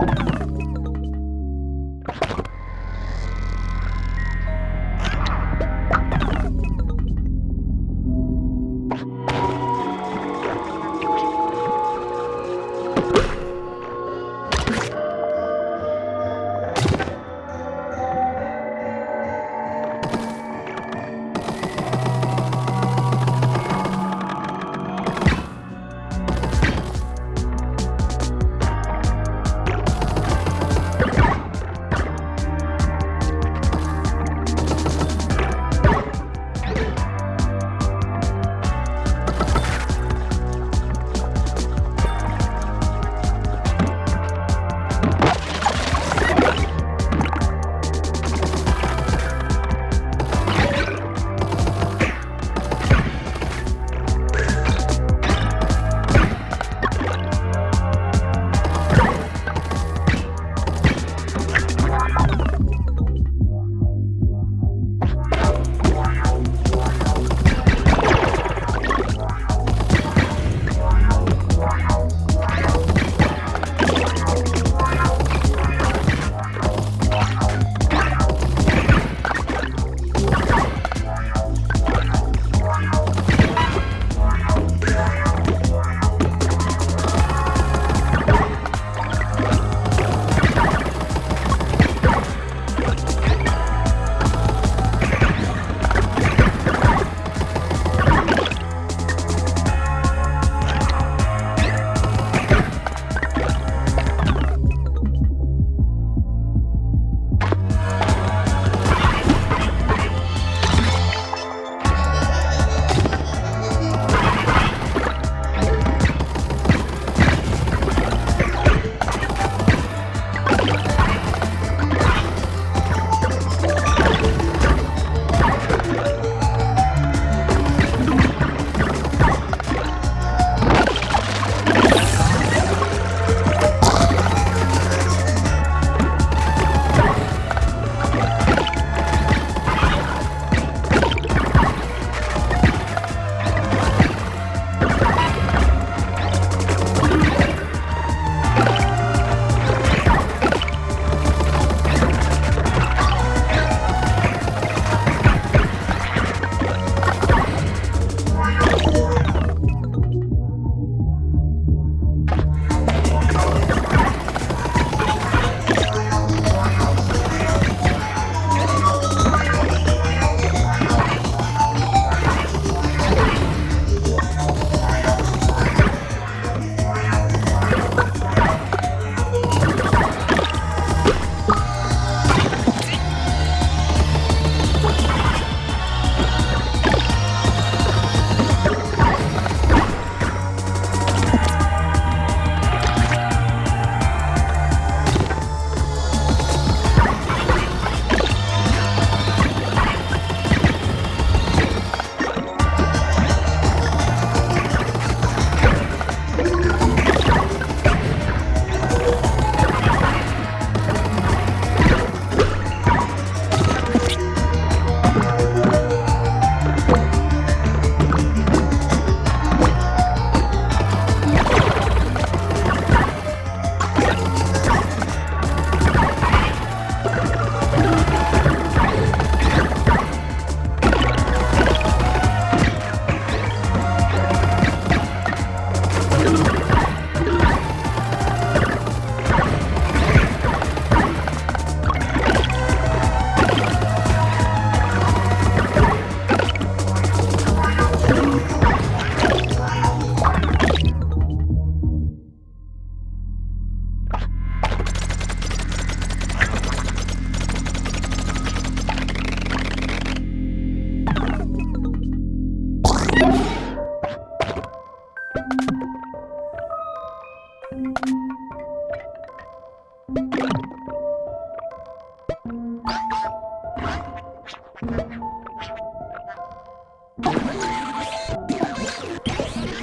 you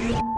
блядь.